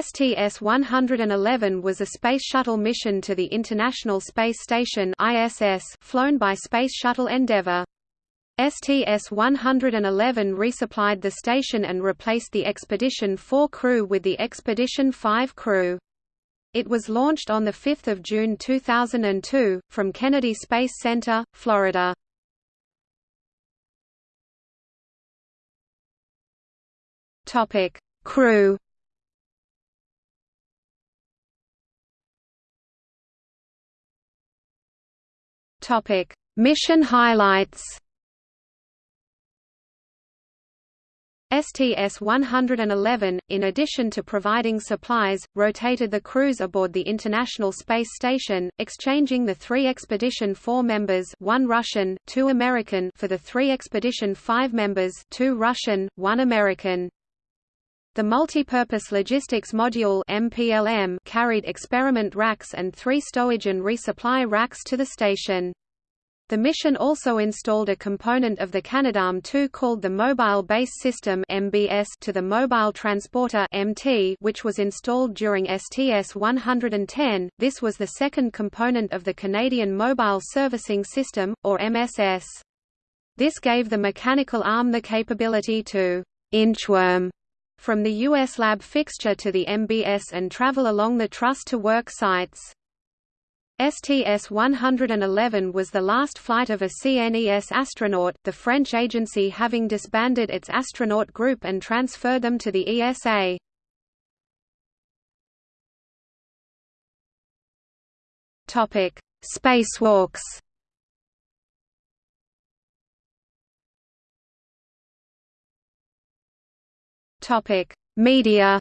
STS-111 was a Space Shuttle mission to the International Space Station ISS flown by Space Shuttle Endeavour. STS-111 resupplied the station and replaced the Expedition 4 crew with the Expedition 5 crew. It was launched on 5 June 2002, from Kennedy Space Center, Florida. Crew Topic: Mission highlights. STS-111, in addition to providing supplies, rotated the crews aboard the International Space Station, exchanging the three Expedition 4 members one Russian, two American for the three Expedition 5 members two Russian, one American. The Multipurpose Logistics Module MPLM carried experiment racks and three stowage and resupply racks to the station. The mission also installed a component of the Canadarm2 called the Mobile Base System (MBS) to the Mobile Transporter (MT), which was installed during STS-110. This was the second component of the Canadian Mobile Servicing System, or MSS. This gave the mechanical arm the capability to inchworm from the U.S. lab fixture to the MBS and travel along the truss-to-work sites. STS-111 was the last flight of a CNES astronaut, the French agency having disbanded its astronaut group and transferred them to the ESA. Spacewalks Topic: Media.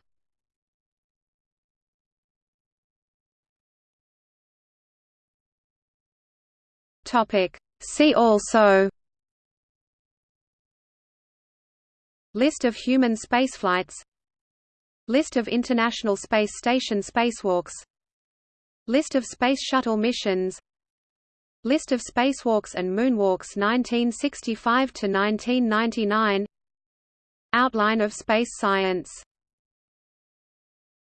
Topic: See also. List of human spaceflights List of International Space Station spacewalks List of Space Shuttle missions List of spacewalks and moonwalks 1965 to 1999 Outline of space science